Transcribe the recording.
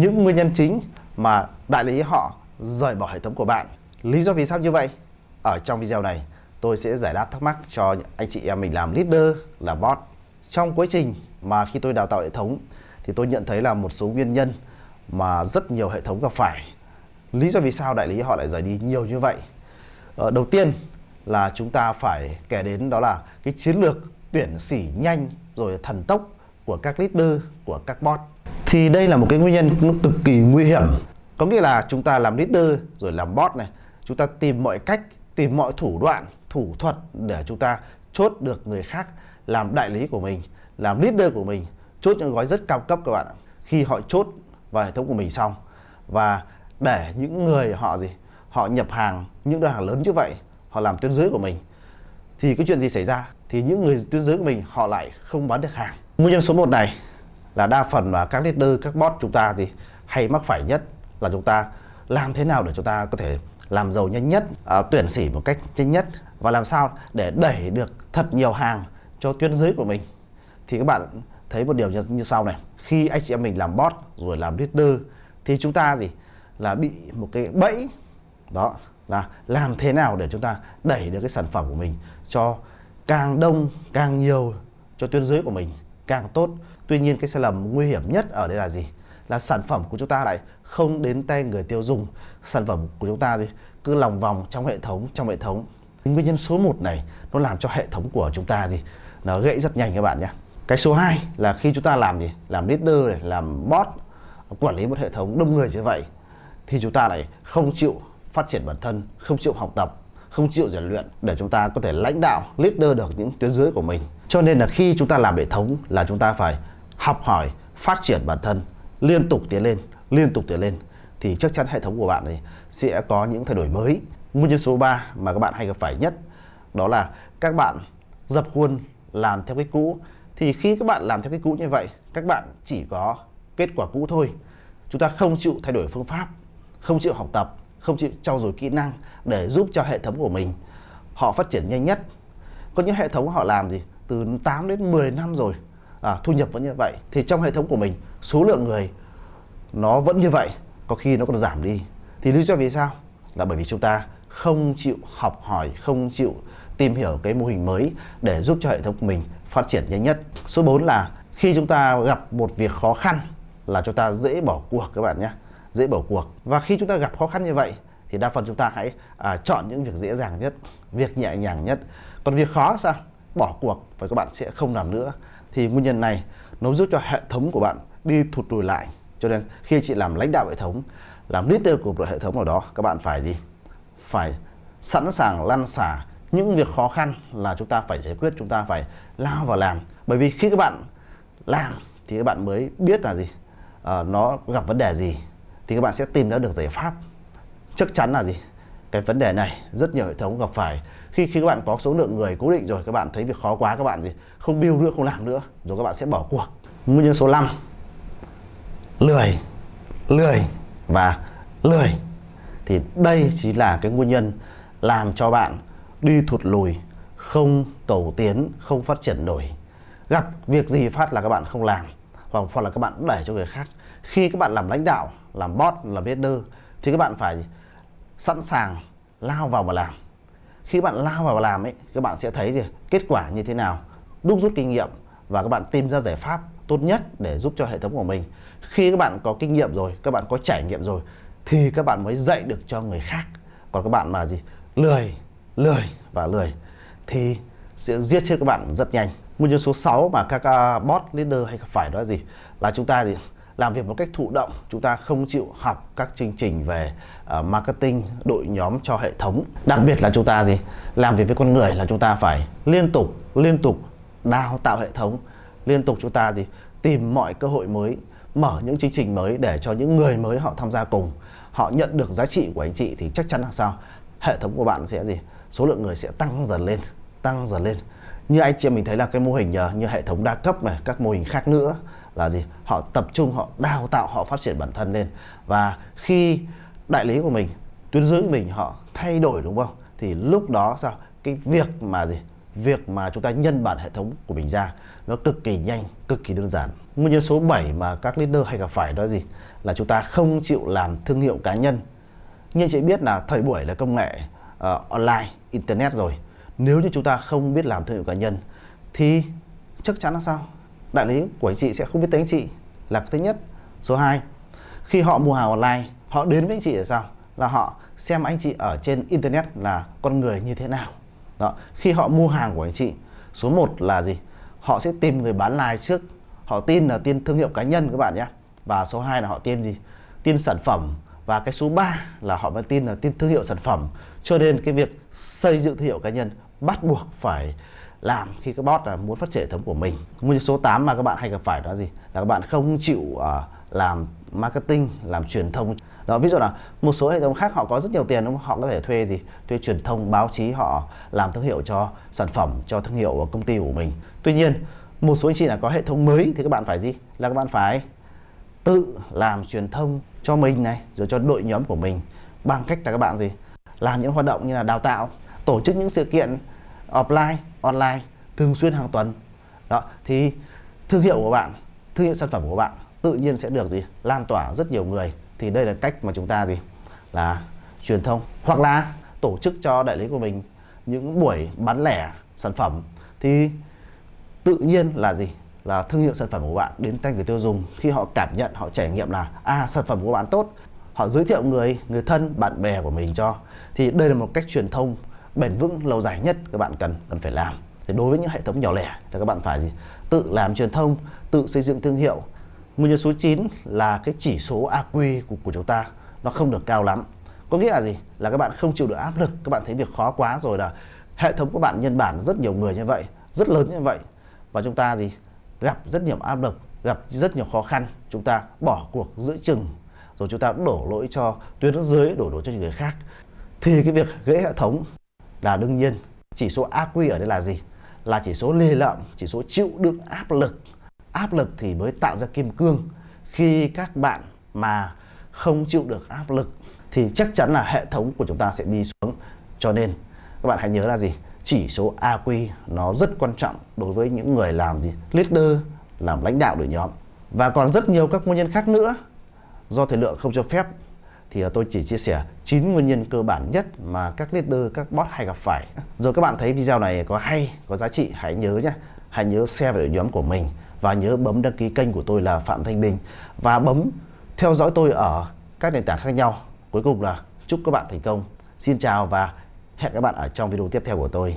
những nguyên nhân chính mà đại lý họ rời bỏ hệ thống của bạn. Lý do vì sao như vậy? Ở trong video này tôi sẽ giải đáp thắc mắc cho anh chị em mình làm leader, làm bot. Trong quá trình mà khi tôi đào tạo hệ thống thì tôi nhận thấy là một số nguyên nhân mà rất nhiều hệ thống gặp phải. Lý do vì sao đại lý họ lại rời đi nhiều như vậy? Ờ, đầu tiên là chúng ta phải kể đến đó là cái chiến lược tuyển sỉ nhanh rồi thần tốc của các leader, của các bot. Thì đây là một cái nguyên nhân nó cực kỳ nguy hiểm. Có nghĩa là chúng ta làm leader rồi làm bot này, chúng ta tìm mọi cách, tìm mọi thủ đoạn, thủ thuật để chúng ta chốt được người khác làm đại lý của mình, làm leader của mình, chốt những gói rất cao cấp các bạn ạ. Khi họ chốt vào hệ thống của mình xong và để những người họ gì họ nhập hàng những đơn hàng lớn như vậy họ làm tuyến dưới của mình thì cái chuyện gì xảy ra thì những người tuyến dưới của mình họ lại không bán được hàng nguyên nhân số 1 này là đa phần mà các leader các bot chúng ta thì hay mắc phải nhất là chúng ta làm thế nào để chúng ta có thể làm giàu nhanh nhất à, tuyển sỉ một cách nhanh nhất và làm sao để đẩy được thật nhiều hàng cho tuyến dưới của mình. Thì các bạn thấy một điều như, như sau này khi anh chị em mình làm bot rồi làm leader thì chúng ta gì? Là bị một cái bẫy đó là làm thế nào để chúng ta đẩy được cái sản phẩm của mình cho càng đông càng nhiều cho tuyến dưới của mình càng tốt. Tuy nhiên cái sai lầm nguy hiểm nhất ở đây là gì? Là sản phẩm của chúng ta lại không đến tay người tiêu dùng. Sản phẩm của chúng ta gì cứ lòng vòng trong hệ thống trong hệ thống. Nguyên nhân số 1 này nó làm cho hệ thống của chúng ta gì? Nó gãy rất nhanh các bạn nhé. Cái số 2 là khi chúng ta làm gì? Làm leader này làm bot quản lý một hệ thống đông người như vậy thì chúng ta lại không chịu phát triển bản thân, không chịu học tập, không chịu rèn luyện để chúng ta có thể lãnh đạo, leader được những tuyến dưới của mình. Cho nên là khi chúng ta làm hệ thống là chúng ta phải học hỏi, phát triển bản thân, liên tục tiến lên, liên tục tiến lên thì chắc chắn hệ thống của bạn này sẽ có những thay đổi mới. Nguyên nhân số 3 mà các bạn hay gặp phải nhất đó là các bạn dập khuôn làm theo cái cũ. Thì khi các bạn làm theo cái cũ như vậy các bạn chỉ có kết quả cũ thôi. Chúng ta không chịu thay đổi phương pháp không chịu học tập không chịu trau dồi kỹ năng để giúp cho hệ thống của mình họ phát triển nhanh nhất. Có những hệ thống họ làm gì? Từ 8 đến 10 năm rồi. À, thu nhập vẫn như vậy. Thì trong hệ thống của mình số lượng người nó vẫn như vậy có khi nó còn giảm đi. Thì lý do vì sao? Là bởi vì chúng ta không chịu học hỏi không chịu tìm hiểu cái mô hình mới để giúp cho hệ thống của mình phát triển nhanh nhất. Số 4 là khi chúng ta gặp một việc khó khăn là chúng ta dễ bỏ cuộc các bạn nhé. Dễ bỏ cuộc. Và khi chúng ta gặp khó khăn như vậy thì đa phần chúng ta hãy à, chọn những việc dễ dàng nhất việc nhẹ nhàng nhất. Còn việc khó sao? Bỏ cuộc và các bạn sẽ không làm nữa. Thì nguyên nhân này nó giúp cho hệ thống của bạn đi thụt lùi lại. Cho nên khi chị làm lãnh đạo hệ thống làm leader của một hệ thống nào đó các bạn phải gì? Phải sẵn sàng lăn xả những việc khó khăn là chúng ta phải giải quyết chúng ta phải lao vào làm. Bởi vì khi các bạn làm thì các bạn mới biết là gì? À, nó gặp vấn đề gì thì các bạn sẽ tìm ra được giải pháp. Chắc chắn là gì? Cái vấn đề này, rất nhiều hệ thống gặp phải. Khi khi các bạn có số lượng người cố định rồi, các bạn thấy việc khó quá, các bạn gì không build nữa, không làm nữa, rồi các bạn sẽ bỏ cuộc. Nguyên nhân số 5 lười lười và lười. Thì đây chính là cái nguyên nhân làm cho bạn đi thụt lùi, không cầu tiến, không phát triển nổi. Gặp việc gì phát là các bạn không làm, hoặc hoặc là các bạn đẩy cho người khác. Khi các bạn làm lãnh đạo, làm boss làm leader, thì các bạn phải sẵn sàng lao vào mà làm. Khi bạn lao vào mà làm ấy các bạn sẽ thấy gì? Kết quả như thế nào? Đúc rút kinh nghiệm và các bạn tìm ra giải pháp tốt nhất để giúp cho hệ thống của mình. Khi các bạn có kinh nghiệm rồi các bạn có trải nghiệm rồi thì các bạn mới dạy được cho người khác. Còn các bạn mà gì? Lười lười và lười thì sẽ giết chết các bạn rất nhanh. Nguyên nhân số 6 mà các uh, bot leader hay phải đó là gì? Là chúng ta gì làm việc một cách thụ động chúng ta không chịu học các chương trình về uh, marketing đội nhóm cho hệ thống. Đặc biệt là chúng ta gì? Làm việc với con người là chúng ta phải liên tục liên tục đào tạo hệ thống liên tục chúng ta gì? Tìm mọi cơ hội mới mở những chương trình mới để cho những người mới họ tham gia cùng họ nhận được giá trị của anh chị thì chắc chắn là sao? Hệ thống của bạn sẽ gì? Số lượng người sẽ tăng dần lên tăng dần lên như anh chị mình thấy là cái mô hình ờ, như hệ thống đa cấp này các mô hình khác nữa là gì họ tập trung họ đào tạo họ phát triển bản thân lên và khi đại lý của mình tuyến dưới mình họ thay đổi đúng không thì lúc đó sao cái việc mà gì việc mà chúng ta nhân bản hệ thống của mình ra nó cực kỳ nhanh, cực kỳ đơn giản. Nguyên nhân số 7 mà các leader hay gặp phải đó là gì? Là chúng ta không chịu làm thương hiệu cá nhân. Như chị biết là thời buổi là công nghệ uh, online, internet rồi. Nếu như chúng ta không biết làm thương hiệu cá nhân thì chắc chắn là sao? Đại lý của anh chị sẽ không biết tới anh chị là thứ nhất. Số 2, khi họ mua hàng online, họ đến với anh chị là sao? Là họ xem anh chị ở trên internet là con người như thế nào. Đó. Khi họ mua hàng của anh chị, số 1 là gì? Họ sẽ tìm người bán like trước. Họ tin là tin thương hiệu cá nhân các bạn nhé. Và số 2 là họ tin gì? Tin sản phẩm và cái số 3 là họ vẫn tin là tin thương hiệu sản phẩm. Cho nên cái việc xây dựng thương hiệu cá nhân bắt buộc phải làm khi các bot là muốn phát triển hệ thống của mình. Nguyên nhân số 8 mà các bạn hay gặp phải đó là gì? Là các bạn không chịu uh, làm marketing, làm truyền thông. Đó, ví dụ là một số hệ thống khác họ có rất nhiều tiền đúng không? Họ có thể thuê gì? Thuê truyền thông, báo chí họ làm thương hiệu cho sản phẩm, cho thương hiệu của công ty của mình. Tuy nhiên, một số anh chị là có hệ thống mới thì các bạn phải gì? Là các bạn phải tự làm truyền thông cho mình này, rồi cho đội nhóm của mình bằng cách là các bạn gì? Làm những hoạt động như là đào tạo, tổ chức những sự kiện offline, online thường xuyên hàng tuần. Đó, thì thương hiệu của bạn, thương hiệu sản phẩm của bạn tự nhiên sẽ được gì? Lan tỏa rất nhiều người. Thì đây là cách mà chúng ta gì? Là truyền thông. Hoặc là tổ chức cho đại lý của mình những buổi bán lẻ sản phẩm. Thì tự nhiên là gì? Là thương hiệu sản phẩm của bạn đến tay người tiêu dùng. Khi họ cảm nhận họ trải nghiệm là à sản phẩm của bạn tốt. Họ giới thiệu người người thân bạn bè của mình cho. Thì đây là một cách truyền thông bền vững lâu dài nhất các bạn cần cần phải làm thì đối với những hệ thống nhỏ lẻ thì các bạn phải gì tự làm truyền thông tự xây dựng thương hiệu Nguyên nhân số 9 là cái chỉ số AQ của, của chúng ta nó không được cao lắm. Có nghĩa là gì? Là các bạn không chịu được áp lực, các bạn thấy việc khó quá rồi là hệ thống của bạn nhân bản rất nhiều người như vậy, rất lớn như vậy và chúng ta gì? Gặp rất nhiều áp lực, gặp rất nhiều khó khăn, chúng ta bỏ cuộc giữa chừng rồi chúng ta đổ lỗi cho tuyến dưới, đổ lỗi cho những người khác. Thì cái việc gãy hệ thống là đương nhiên. Chỉ số AQ ở đây là gì? Là chỉ số lê lợm, chỉ số chịu đựng áp lực. Áp lực thì mới tạo ra kim cương. Khi các bạn mà không chịu được áp lực thì chắc chắn là hệ thống của chúng ta sẽ đi xuống. Cho nên các bạn hãy nhớ là gì? Chỉ số AQ nó rất quan trọng đối với những người làm gì? Leader làm lãnh đạo đội nhóm. Và còn rất nhiều các nguyên nhân khác nữa. Do thời lượng không cho phép thì à, tôi chỉ chia sẻ 9 nguyên nhân cơ bản nhất mà các leader, các boss hay gặp phải. Rồi các bạn thấy video này có hay, có giá trị, hãy nhớ nhé. Hãy nhớ share về đội nhóm của mình và nhớ bấm đăng ký kênh của tôi là Phạm Thanh Bình và bấm theo dõi tôi ở các nền tảng khác nhau. Cuối cùng là chúc các bạn thành công. Xin chào và hẹn các bạn ở trong video tiếp theo của tôi.